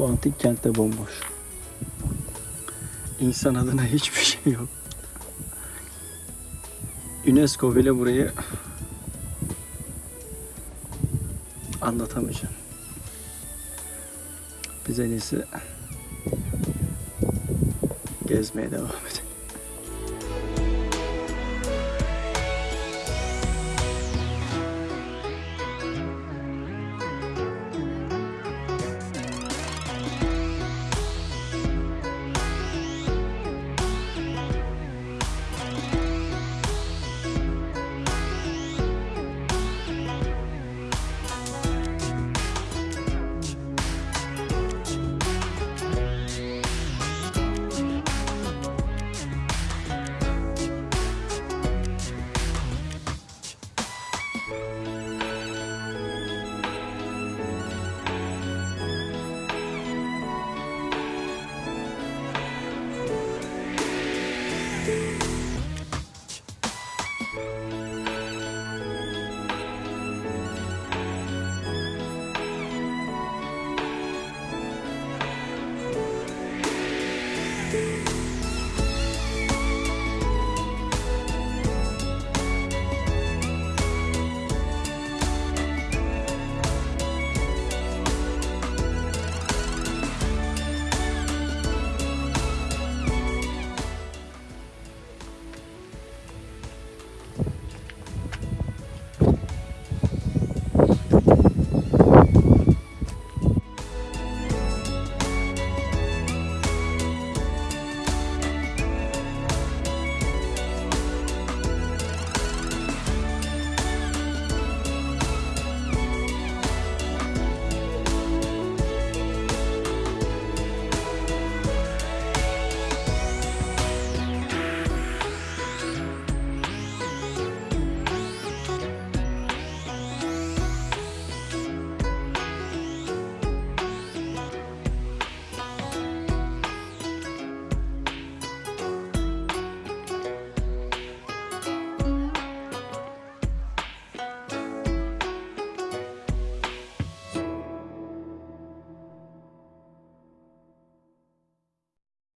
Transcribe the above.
Bu antik kentte bomboş. İnsan adına hiçbir şey yok. UNESCO bile burayı anlatamayacağım. Biz en iyisi gezmeye devam.